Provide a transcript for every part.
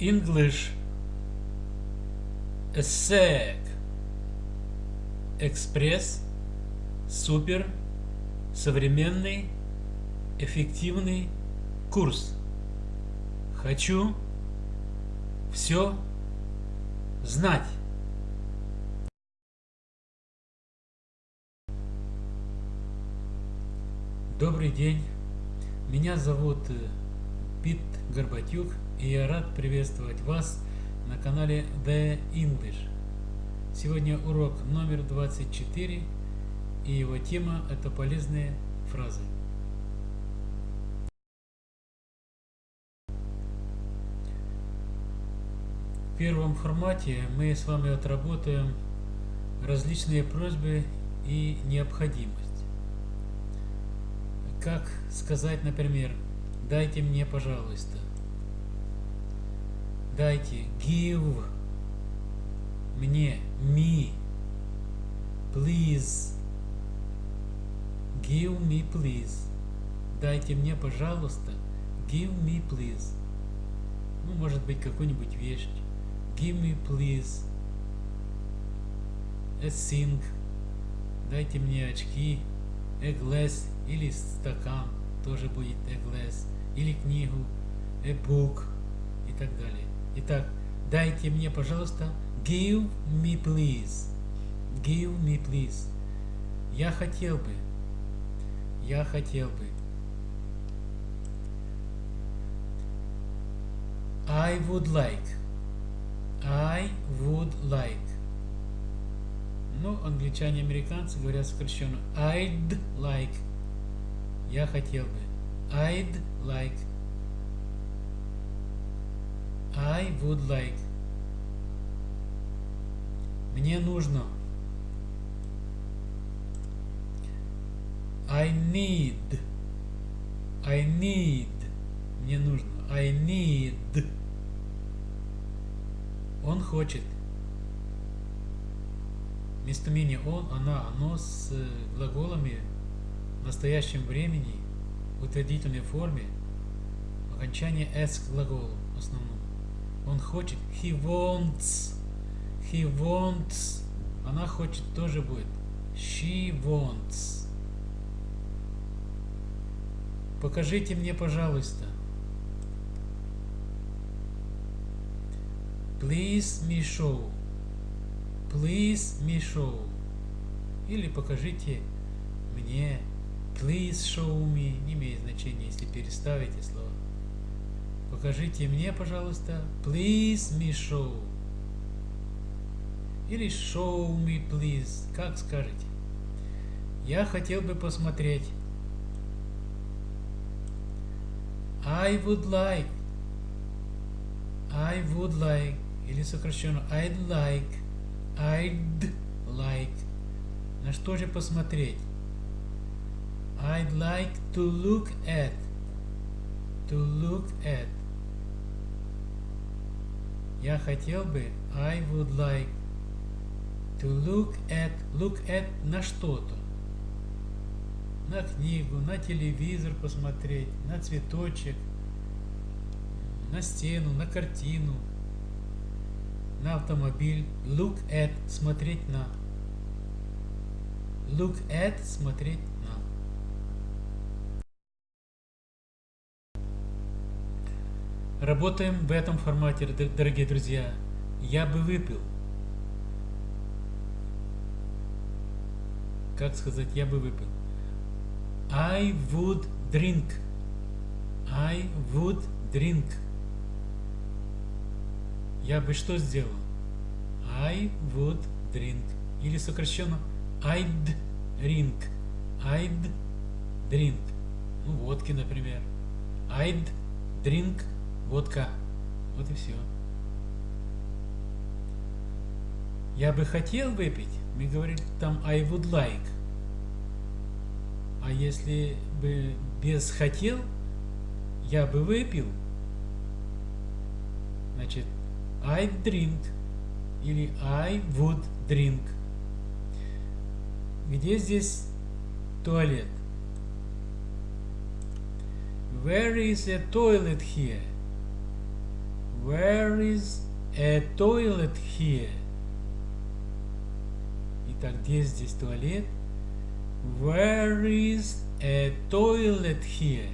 English ESSEC Экспресс Супер Современный Эффективный курс. Хочу все знать. Добрый день. Меня зовут э, Пит Горбатюк, и я рад приветствовать вас на канале The English. Сегодня урок номер 24, и его тема – это полезные фразы. В первом формате мы с вами отработаем различные просьбы и необходимость. Как сказать, например, дайте мне, пожалуйста. Дайте, give мне, me, please. Give me, please. Дайте мне, пожалуйста. Give me, please. Ну, может быть, какую-нибудь вещь. Give me, please. A sing. Дайте мне очки. A glass или стакан тоже будет a glass, или книгу, a book и так далее. Итак, дайте мне, пожалуйста, give me please, give me please. Я хотел бы, я хотел бы. I would like, I would like. Ну, англичане, американцы говорят сокращенно I'd like. Я хотел бы. I'd like. I would like. Мне нужно. I need. I need. Мне нужно. I need. Он хочет. Местоимение он, она, оно с глаголами в настоящем времени в утвердительной форме окончание s к глаголу основному. Он хочет. He wants. He wants. Она хочет тоже будет. She wants. Покажите мне, пожалуйста. Please me show. Please me show. Или покажите мне Please show me не имеет значения, если переставите слово. Покажите мне, пожалуйста. Please me show. Или show me, please. Как скажете. Я хотел бы посмотреть. I would like. I would like. Или сокращенно I'd like. I'd like. На что же посмотреть? I'd like to look at. To look at. Я хотел бы, I would like to look at, look at на что-то. На книгу, на телевизор посмотреть, на цветочек, на стену, на картину, на автомобиль. Look at, смотреть на. Look at, смотреть Работаем в этом формате, дорогие друзья. Я бы выпил. Как сказать, я бы выпил? I would drink. I would drink. Я бы что сделал? I would drink. Или сокращенно I'd drink. I'd drink. Ну, водки, например. I'd drink Водка. Вот и все. Я бы хотел выпить. Мы говорим там I would like. А если бы без хотел, я бы выпил. Значит, I drink или I would drink. Где здесь туалет? Where is a toilet here? Where is a toilet here? Итак, где здесь туалет? Where is a toilet here?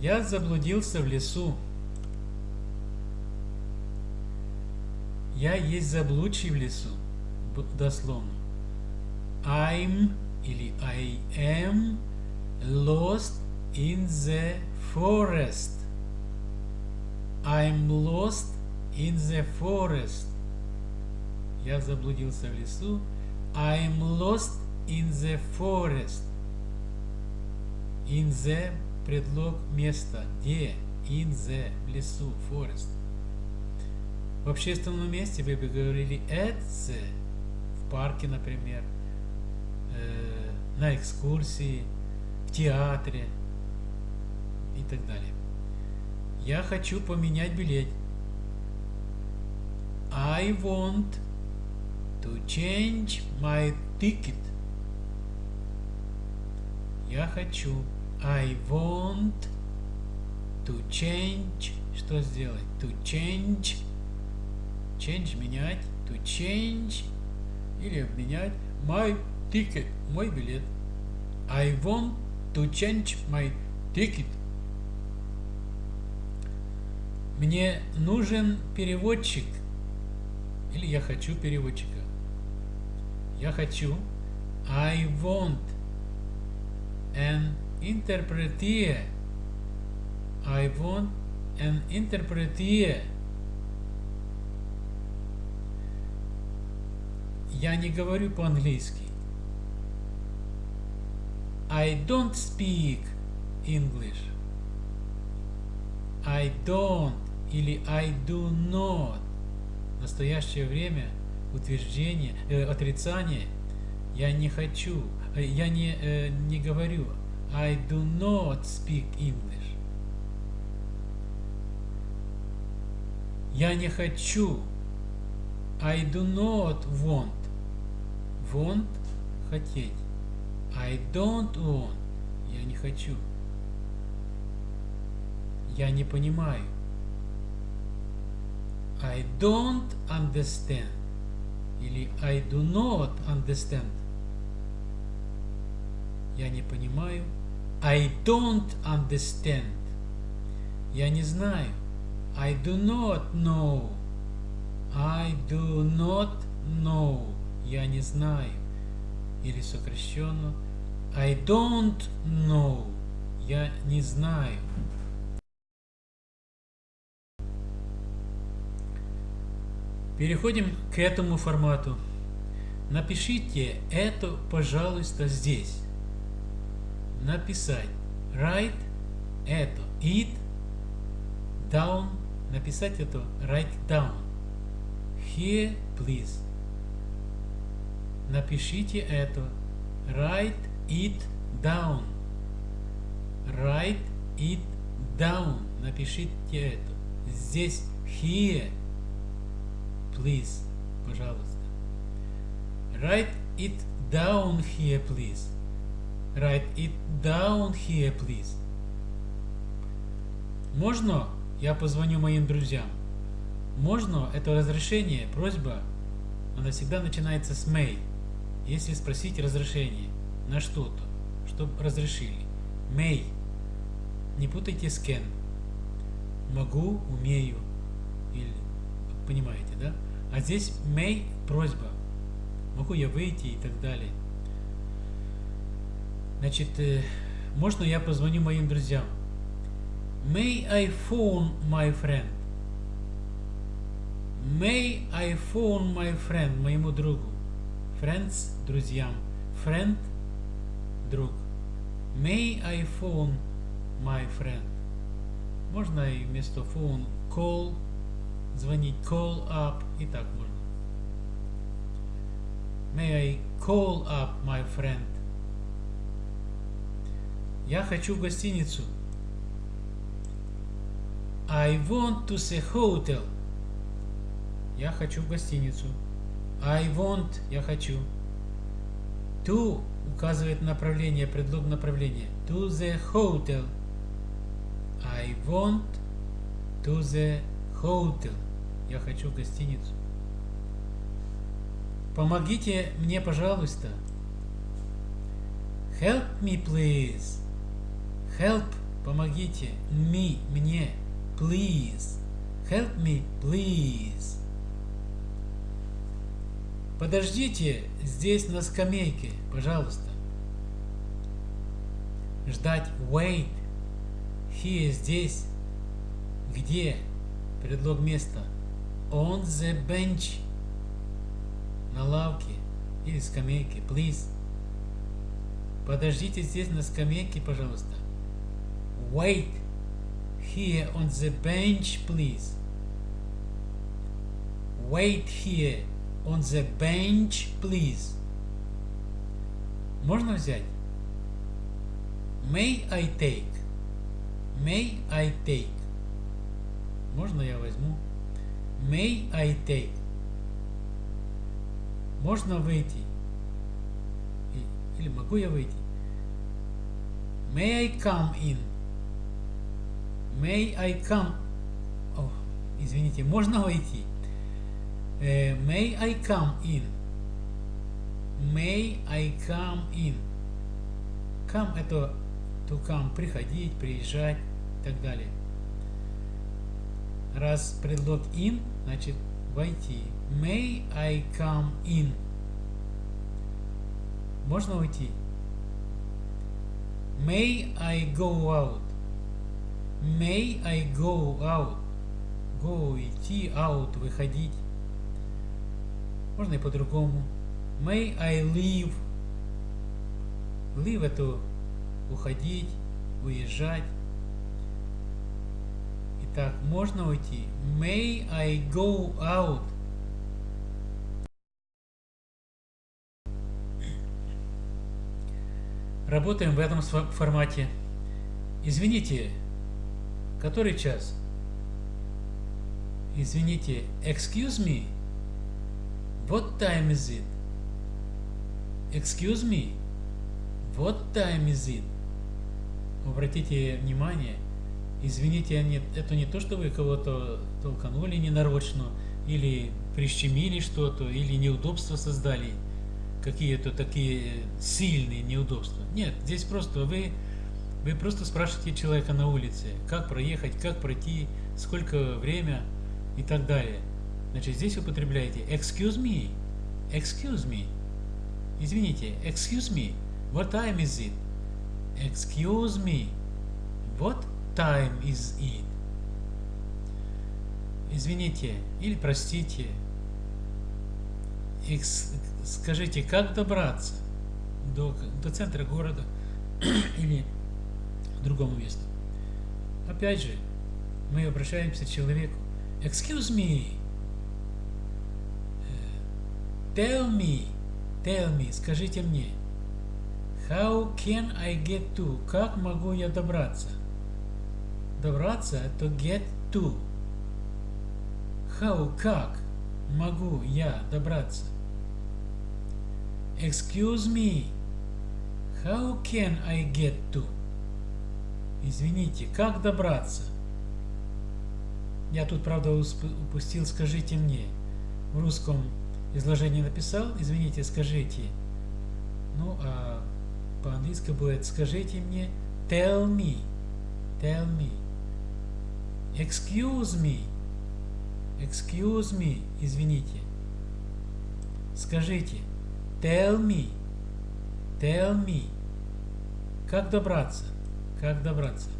Я заблудился в лесу. Я есть заблудший в лесу. Дословно. I'm или I am lost in the forest. I'm lost in the forest. Я заблудился в лесу. I'm lost in the forest. In the предлог места. Где? In the в лесу. Forest. В общественном месте вы бы говорили at the. В парке, например. Э, на экскурсии. В театре. И так далее. Я хочу поменять билет. I want to change my ticket. Я хочу. I want to change. Что сделать? To change. Change менять. To change. Или обменять. My ticket. Мой билет. I want to change my ticket. Мне нужен переводчик. Или я хочу переводчика. Я хочу. I want an interpreter. I want an interpreter. Я не говорю по-английски. I don't speak English. I don't или I do not. В настоящее время утверждение, э, отрицание я не хочу, э, я не, э, не говорю I do not speak English. Я не хочу. I do not want. Want – хотеть. I don't want. Я не хочу. Я не понимаю. I don't understand. Или I do not understand. Я не понимаю. I don't understand. Я не знаю. I do not know. I do not know. Я не знаю. Или сокращенно. I don't know. Я не знаю. Переходим к этому формату. Напишите это, пожалуйста, здесь. Написать. Write это. It. Down. Написать это. Write down. Here, please. Напишите это. Write it down. Write it down. Напишите это. Здесь here please, пожалуйста. Write it down here, please. Write it down here, please. Можно я позвоню моим друзьям? Можно это разрешение, просьба, она всегда начинается с may. Если спросить разрешение на что-то, чтобы разрешили. May. Не путайте с can. Могу, умею. Или понимаете, да? А здесь may просьба. Могу я выйти и так далее. Значит, э, можно я позвоню моим друзьям? May I phone my friend? May I phone my friend, моему другу? Friends, друзьям. Friend, друг. May I phone my friend? Можно и вместо phone call звонить call up и так можно. May I call up my friend? Я хочу в гостиницу. I want to see hotel. Я хочу в гостиницу. I want, я хочу. To указывает направление, предлог направления. To the hotel. I want to the hotel. Я хочу гостиницу. Помогите мне, пожалуйста. Help me, please. Help, помогите. Me, мне. Please. Help me, please. Подождите здесь на скамейке, пожалуйста. Ждать wait. Here здесь. Где? Предлог места. On the bench. На лавке или скамейке. Please. Подождите здесь на скамейке, пожалуйста. Wait. Here on the bench, please. Wait here on the bench, please. Можно взять? May I take? May I take? Можно я возьму? May I take? Можно выйти? Или могу я выйти? May I come in? May I come? О, извините, можно войти? Uh, may I come in? May I come in? Come это to come, приходить, приезжать и так далее. Раз предлог in, значит войти. May I come in? Можно уйти? May I go out? May I go out? Go, идти, out, выходить. Можно и по-другому. May I leave? Leave это уходить, уезжать. Итак, можно уйти. May I go out? Работаем в этом формате. Извините, который час? Извините, excuse me? What time is it? Excuse me? What time is it? Обратите внимание, извините, это не то, что вы кого-то толканули ненарочно, или прищемили что-то, или неудобства создали, какие-то такие сильные неудобства. Нет, здесь просто вы, вы просто спрашиваете человека на улице, как проехать, как пройти, сколько время и так далее. Значит, здесь употребляете excuse me, excuse me. Извините, excuse me, what time is it? Excuse me, what time is it? Извините или простите. Экс, скажите, как добраться до, до центра города или другому месту? Опять же, мы обращаемся к человеку. Excuse me, Tell me, tell me, скажите мне. How can I get to? Как могу я добраться? Добраться – to get to. How, как могу я добраться? Excuse me, how can I get to? Извините, как добраться? Я тут, правда, упустил, скажите мне. В русском изложение написал, извините, скажите. Ну, а по-английски будет скажите мне tell me, tell me. Excuse me, excuse me, извините. Скажите tell me, tell me. Как добраться? Как добраться?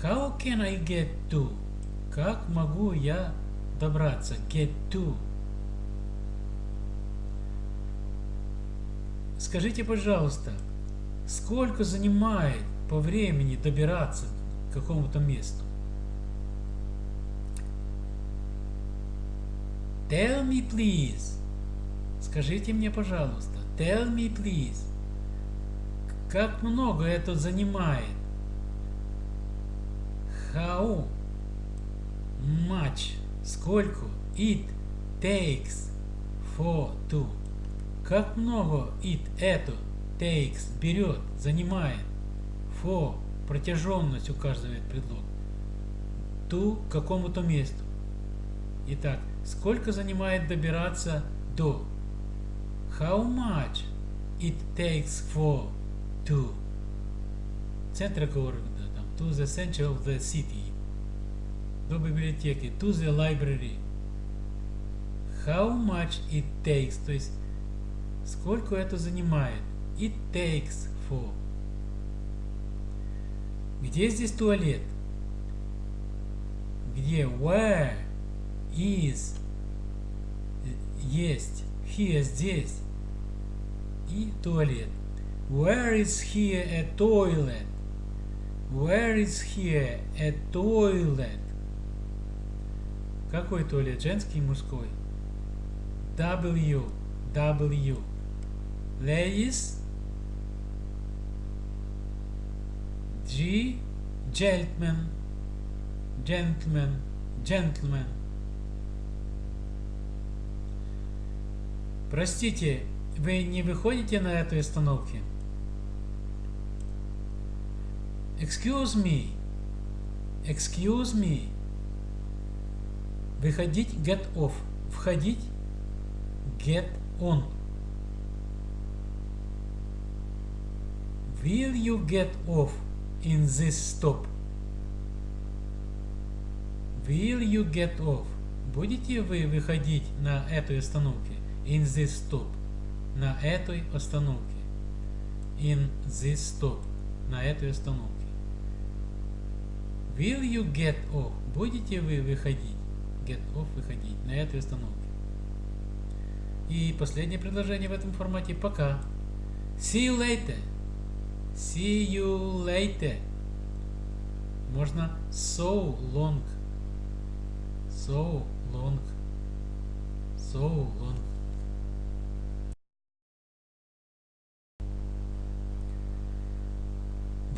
How can I get to? Как могу я добраться? Get to. Скажите, пожалуйста, сколько занимает по времени добираться к какому-то месту? Tell me, please. Скажите мне, пожалуйста. Tell me, please. Как много это занимает? How much? Сколько? It takes for to как много it, это, takes, берет, занимает, for, протяженность указывает предлог. to какому-то месту. Итак, сколько занимает добираться до? How much it takes for to центра города, там, to the center of the city, до библиотеки, to the library. How much it takes, то есть сколько это занимает. It takes for. Где здесь туалет? Где where is есть here здесь и туалет. Where is here a toilet? Where is here a toilet? Какой туалет? Женский и мужской? W. W. Ladies. G. Gentleman. Gentleman. Gentleman. Простите, вы не выходите на этой остановке? Excuse me. Excuse me. Выходить get off. Входить get on. Will you get off in this stop? Will you get off? Будете вы выходить на этой остановке? In this stop. На этой остановке. In this stop. На этой остановке. Will you get off? Будете вы выходить? Get off выходить на этой остановке. И последнее предложение в этом формате. Пока. See you later. See you later. Можно so long. So long. So long.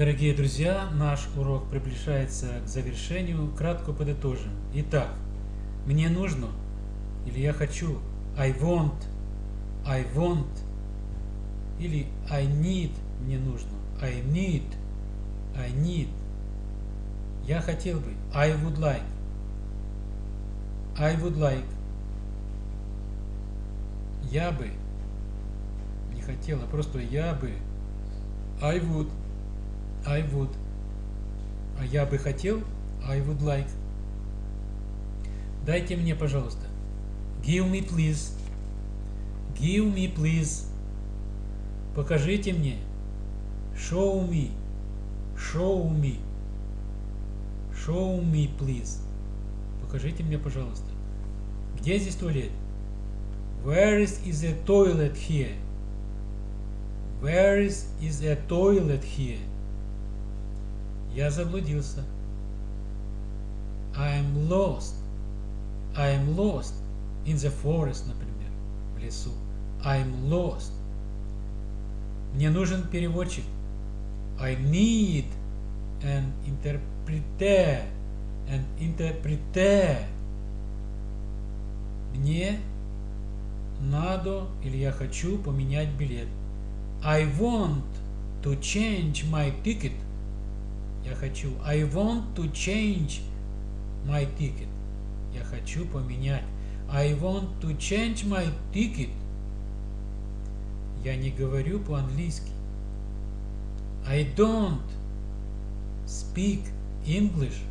Дорогие друзья, наш урок приближается к завершению. Кратко подытожим. Итак, мне нужно или я хочу. I want. I want. Или I need. Мне нужно. I need. I need. Я хотел бы. I would like. I would like. Я бы. Не хотела, просто я бы. I would. I would. А я бы хотел. I would like. Дайте мне, пожалуйста. Give me, please. Give me, please. Покажите мне. Show me. Show me. Show me, please. Покажите мне, пожалуйста. Где здесь туалет? Where is, is a toilet here? Where is, is a toilet here? Я заблудился. I'm lost. I'm lost in the forest, например, в лесу. I'm lost. Мне нужен переводчик. I need an interpreter. An interpreter. Мне надо или я хочу поменять билет. I want to change my ticket. Я хочу. I want to change my ticket. Я хочу поменять. I want to change my ticket. Я не говорю по-английски. I don't speak English.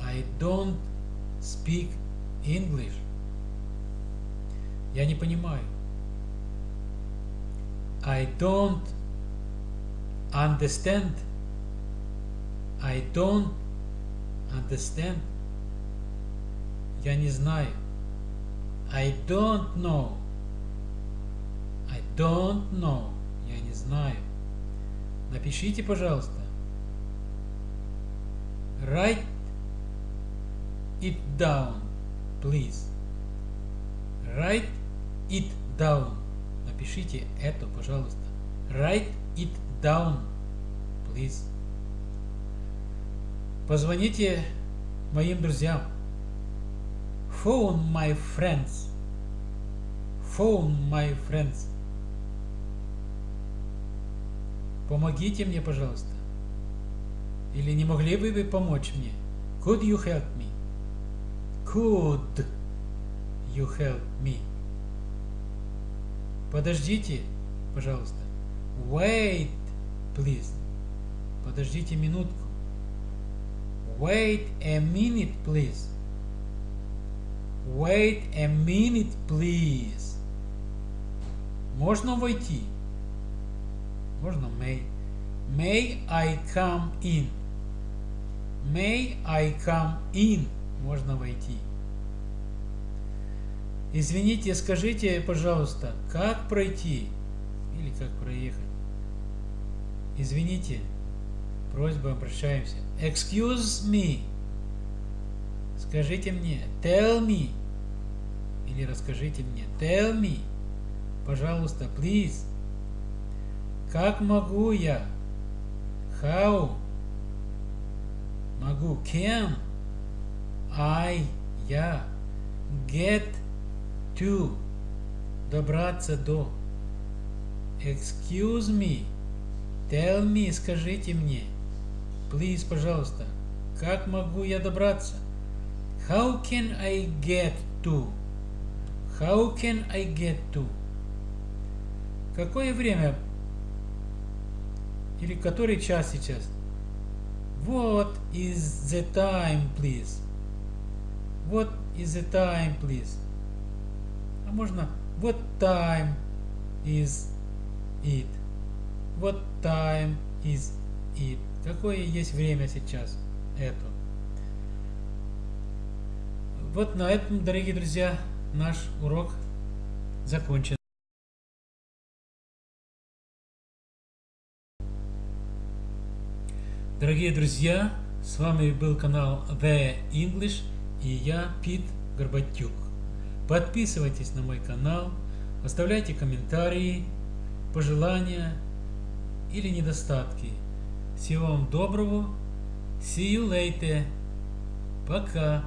I don't speak English. Я не понимаю. I don't understand. I don't understand. Я не знаю. I don't know. I don't know. Я не знаю. Напишите, пожалуйста. Write it down, please. Write it down. Напишите это, пожалуйста. Write it down, please. Позвоните моим друзьям. Phone my friends. Phone my friends. Помогите мне, пожалуйста. Или не могли бы вы помочь мне? Could you help me? Could you help me? Подождите, пожалуйста. Wait, please. Подождите минутку. Wait a minute, please. Wait a minute, please. Можно войти? Можно may. May I come in? May I come in? Можно войти. Извините, скажите, пожалуйста, как пройти? Или как проехать? Извините, просьба, обращаемся. Excuse me. Скажите мне. Tell me. Или расскажите мне. Tell me. Пожалуйста, please. Как могу я? How? Могу. Can I? Я. Get to. Добраться до. Excuse me. Tell me. Скажите мне. Please, пожалуйста. Как могу я добраться? How can I get to? How can I get to? Какое время? Или который час сейчас? What is the time, please? What is the time, please? А можно What time is it? What time is it? Какое есть время сейчас? Это. Вот на этом, дорогие друзья, наш урок закончен. Дорогие друзья, с вами был канал The English и я, Пит Горбатюк. Подписывайтесь на мой канал, оставляйте комментарии, пожелания или недостатки. Всего вам доброго. See you later. Пока.